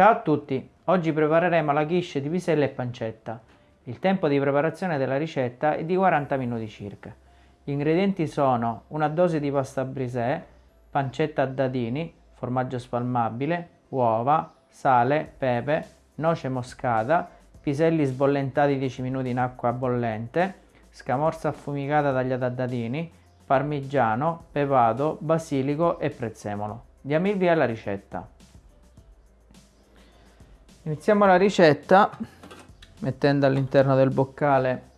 Ciao a tutti, oggi prepareremo la quiche di piselli e pancetta. Il tempo di preparazione della ricetta è di 40 minuti circa. Gli ingredienti sono una dose di pasta brisè, pancetta a dadini, formaggio spalmabile, uova, sale, pepe, noce moscata, piselli sbollentati 10 minuti in acqua bollente, scamorza affumicata tagliata a dadini, parmigiano, pepato, basilico e prezzemolo. Diamo il via alla ricetta. Iniziamo la ricetta mettendo all'interno del boccale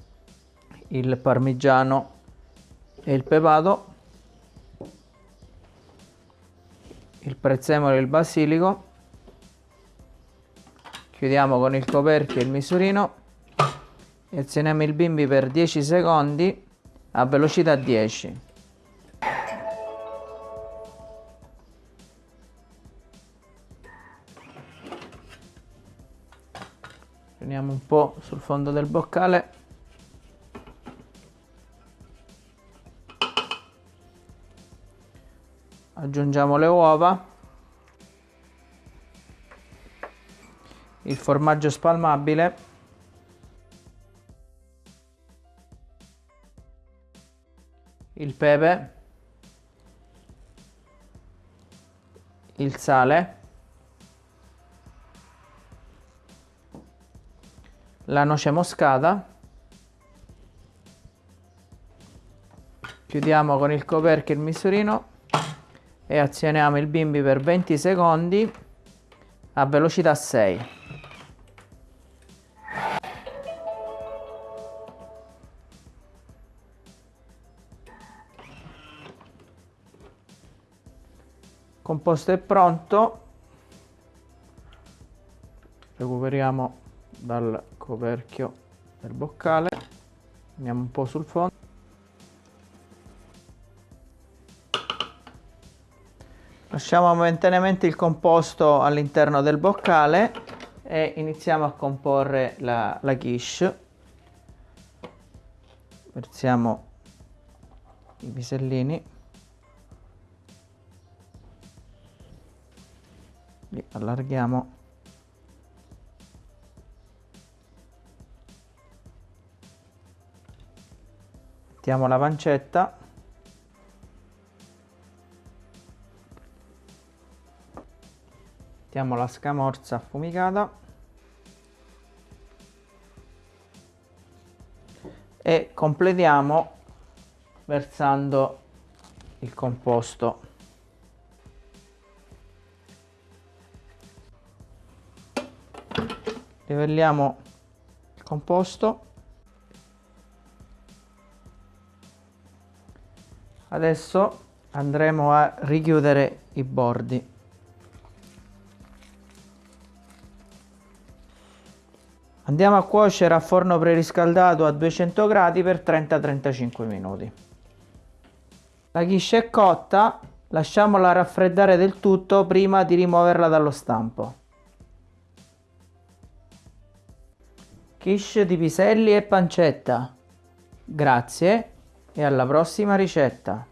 il parmigiano e il pepato, il prezzemolo e il basilico, chiudiamo con il coperchio e il misurino e azioniamo il bimbi per 10 secondi a velocità 10. Prendiamo un po' sul fondo del boccale. Aggiungiamo le uova. Il formaggio spalmabile. Il pepe. Il sale. La noce moscata. Chiudiamo con il coperchio il misurino e azioniamo il bimbi per 20 secondi a velocità 6 composto è pronto. Recuperiamo dal coperchio del boccale. Andiamo un po' sul fondo. Lasciamo momentaneamente il composto all'interno del boccale e iniziamo a comporre la, la quiche. Versiamo i pisellini li allarghiamo mettiamo la pancetta. Mettiamo la scamorza affumicata. E completiamo versando il composto. Livelliamo il composto adesso andremo a richiudere i bordi. Andiamo a cuocere a forno preriscaldato a 200 gradi per 30-35 minuti. La quiche è cotta lasciamola raffreddare del tutto prima di rimuoverla dallo stampo. Quiche di piselli e pancetta. Grazie e alla prossima ricetta